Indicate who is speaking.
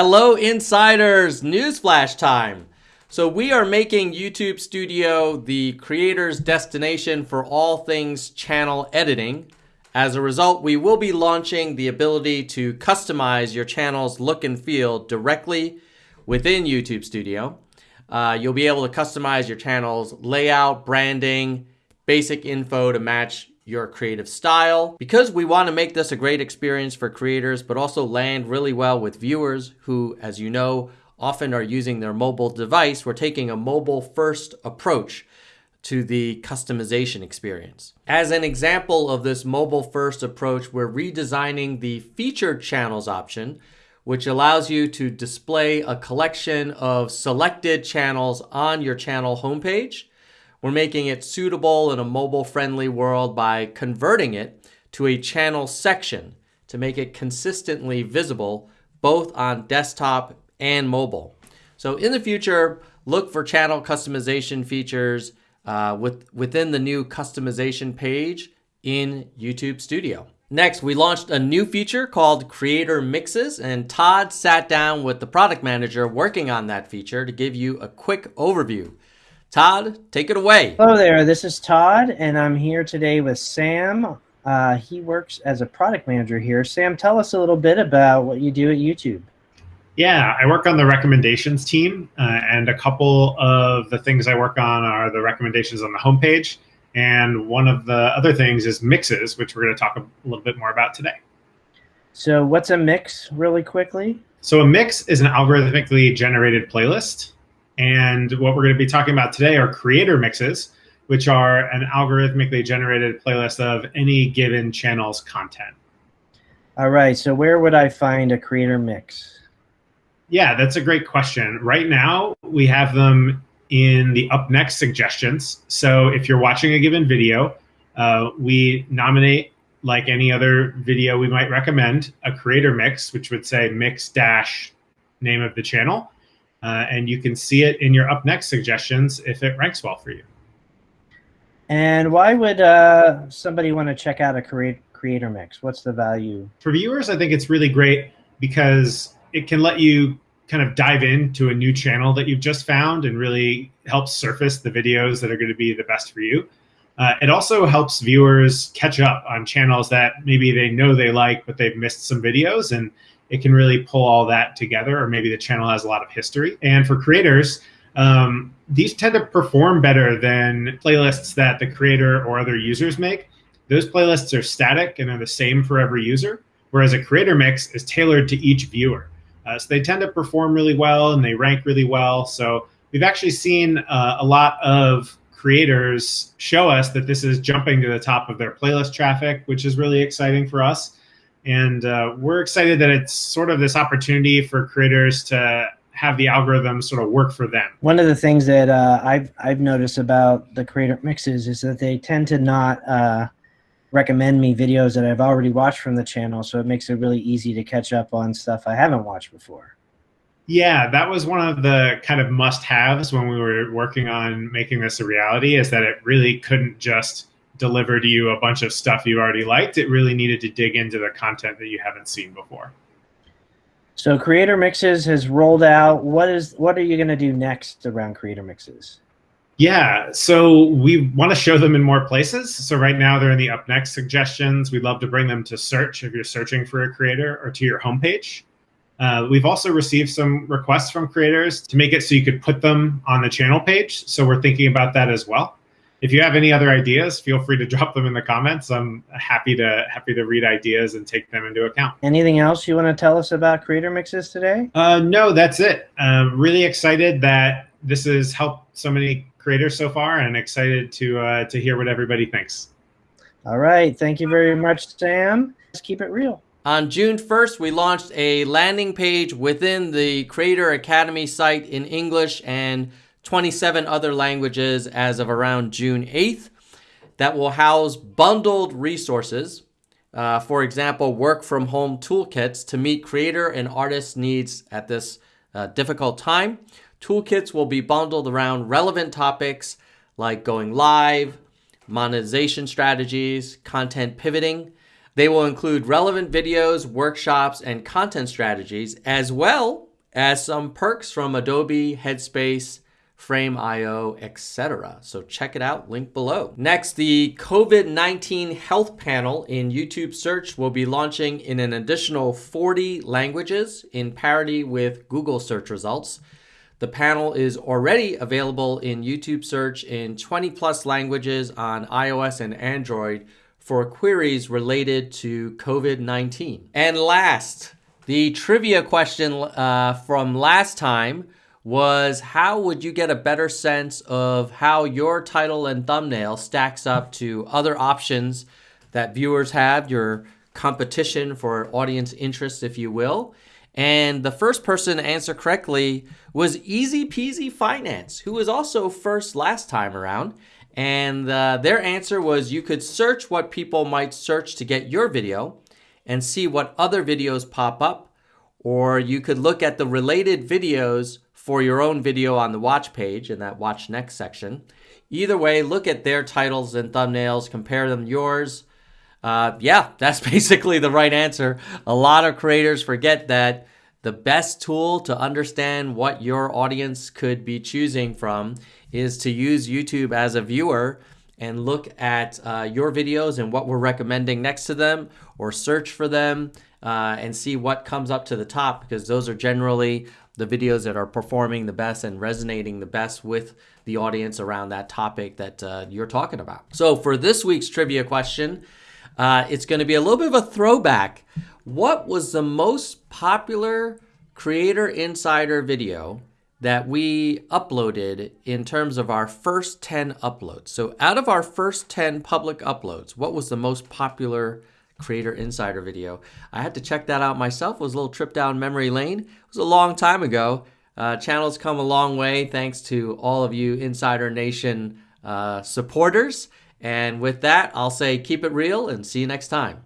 Speaker 1: Hello, insiders! Newsflash time. So, we are making YouTube Studio the creator's destination for all things channel editing. As a result, we will be launching the ability to customize your channel's look and feel directly within YouTube Studio. Uh, you'll be able to customize your channel's layout, branding, basic info to match your creative style. Because we want to make this a great experience for creators, but also land really well with viewers who, as you know, often are using their mobile device, we're taking a mobile first approach to the customization experience. As an example of this mobile first approach, we're redesigning the featured channels option, which allows you to display a collection of selected channels on your channel homepage we're making it suitable in a mobile friendly world by converting it to a channel section to make it consistently visible both on desktop and mobile. So in the future, look for channel customization features uh, with, within the new customization page in YouTube Studio. Next, we launched a new feature called Creator Mixes, and Todd sat down with the product manager working on that feature to give you a quick overview. Todd, take it away.
Speaker 2: Hello there. This is Todd, and I'm here today with Sam. Uh, he works as a product manager here. Sam, tell us a little bit about what you do at YouTube.
Speaker 3: Yeah, I work on the recommendations team, uh, and a couple of the things I work on are the recommendations on the homepage. And one of the other things is mixes, which we're going to talk a little bit more about today.
Speaker 2: So, what's a mix, really quickly?
Speaker 3: So, a mix is an algorithmically generated playlist. And what we're going to be talking about today are creator mixes, which are an algorithmically generated playlist of any given channel's content.
Speaker 2: All right. So where would I find a creator mix?
Speaker 3: Yeah, that's a great question. Right now, we have them in the up next suggestions. So if you're watching a given video, uh, we nominate, like any other video we might recommend, a creator mix, which would say mix dash name of the channel uh, and you can see it in your up next suggestions if it ranks well for you.
Speaker 2: And why would uh, somebody want to check out a create, creator mix? What's the value?
Speaker 3: For viewers, I think it's really great because it can let you kind of dive into a new channel that you've just found and really help surface the videos that are going to be the best for you. Uh, it also helps viewers catch up on channels that maybe they know they like, but they've missed some videos. And it can really pull all that together, or maybe the channel has a lot of history. And for creators, um, these tend to perform better than playlists that the creator or other users make. Those playlists are static and are the same for every user, whereas a creator mix is tailored to each viewer. Uh, so they tend to perform really well and they rank really well. So we've actually seen uh, a lot of creators show us that this is jumping to the top of their playlist traffic, which is really exciting for us. And uh, we're excited that it's sort of this opportunity for creators to have the algorithm sort of work for them.
Speaker 2: One of the things that uh, I've I've noticed about the creator mixes is that they tend to not uh, recommend me videos that I've already watched from the channel, so it makes it really easy to catch up on stuff I haven't watched before.
Speaker 3: Yeah, that was one of the kind of must-haves when we were working on making this a reality. Is that it really couldn't just deliver to you a bunch of stuff you already liked. It really needed to dig into the content that you haven't seen before.
Speaker 2: So Creator Mixes has rolled out. What is what are you going to do next around Creator Mixes?
Speaker 3: Yeah, so we want to show them in more places. So right now they're in the up next suggestions. We'd love to bring them to search if you're searching for a creator or to your homepage. Uh, we've also received some requests from creators to make it so you could put them on the channel page. So we're thinking about that as well if you have any other ideas, feel free to drop them in the comments. I'm happy to happy to read ideas and take them into account.
Speaker 2: Anything else you want to tell us about Creator Mixes today?
Speaker 3: Uh, no, that's it. I'm really excited that this has helped so many creators so far, and excited to uh, to hear what everybody thinks.
Speaker 2: All right, thank you very much, Sam. Let's keep it real.
Speaker 1: On June 1st, we launched a landing page within the Creator Academy site in English and 27 other languages as of around June 8th that will house bundled resources. Uh, for example, work from home toolkits to meet creator and artist needs at this uh, difficult time. Toolkits will be bundled around relevant topics like going live, monetization strategies, content pivoting. They will include relevant videos, workshops, and content strategies, as well as some perks from Adobe, Headspace, Frame.io, etc. So check it out, link below. Next, the COVID-19 health panel in YouTube search will be launching in an additional 40 languages in parity with Google search results. The panel is already available in YouTube search in 20 plus languages on iOS and Android for queries related to COVID 19. And last, the trivia question uh, from last time was how would you get a better sense of how your title and thumbnail stacks up to other options that viewers have, your competition for audience interest, if you will? And the first person to answer correctly was Easy Peasy Finance, who was also first last time around. And uh, their answer was you could search what people might search to get your video and see what other videos pop up, or you could look at the related videos for your own video on the watch page in that watch next section. Either way, look at their titles and thumbnails, compare them to yours, uh, yeah, that's basically the right answer. A lot of creators forget that the best tool to understand what your audience could be choosing from is to use YouTube as a viewer and look at uh, your videos and what we're recommending next to them or search for them uh, and see what comes up to the top because those are generally the videos that are performing the best and resonating the best with the audience around that topic that uh, you're talking about. So for this week's trivia question, uh, it's going to be a little bit of a throwback. What was the most popular Creator Insider video that we uploaded in terms of our first 10 uploads? So, out of our first 10 public uploads, what was the most popular Creator Insider video? I had to check that out myself. It was a little trip down memory lane. It was a long time ago. Uh, channel's come a long way thanks to all of you Insider Nation uh, supporters. And with that, I'll say keep it real and see you next time.